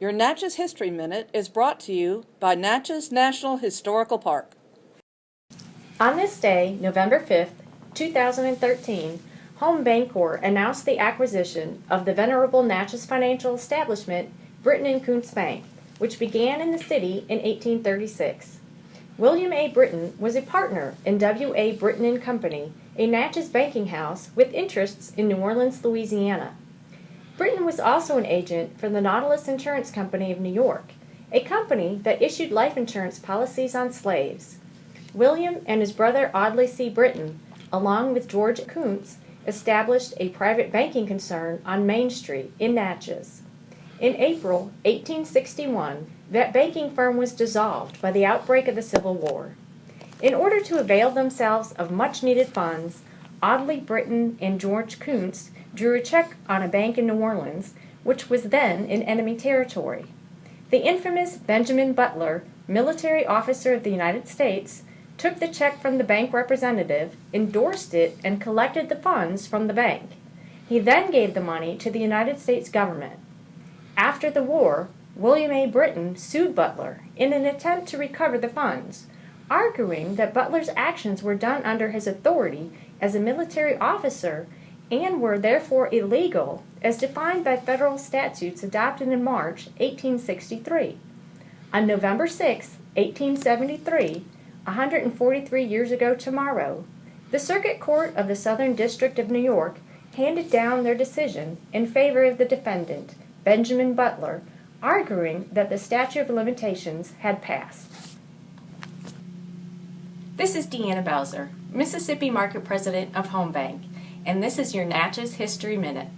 Your Natchez History Minute is brought to you by Natchez National Historical Park. On this day, November 5th, 2013, Home Bancorp announced the acquisition of the venerable Natchez financial establishment, Britton Koontz Bank, which began in the city in 1836. William A. Britton was a partner in W. A. Britton Company, a Natchez banking house with interests in New Orleans, Louisiana. Britton was also an agent for the Nautilus Insurance Company of New York, a company that issued life insurance policies on slaves. William and his brother Audley C. Britton, along with George Koontz, established a private banking concern on Main Street in Natchez. In April 1861, that banking firm was dissolved by the outbreak of the Civil War. In order to avail themselves of much needed funds, Audley Britton and George Koontz drew a check on a bank in New Orleans, which was then in enemy territory. The infamous Benjamin Butler, military officer of the United States, took the check from the bank representative, endorsed it, and collected the funds from the bank. He then gave the money to the United States government. After the war, William A. Britton sued Butler in an attempt to recover the funds, arguing that Butler's actions were done under his authority as a military officer and were therefore illegal as defined by federal statutes adopted in March 1863. On November 6, 1873, 143 years ago tomorrow, the Circuit Court of the Southern District of New York handed down their decision in favor of the defendant, Benjamin Butler, arguing that the statute of limitations had passed. This is Deanna Bowser, Mississippi Market President of Home Bank and this is your Natchez History Minute.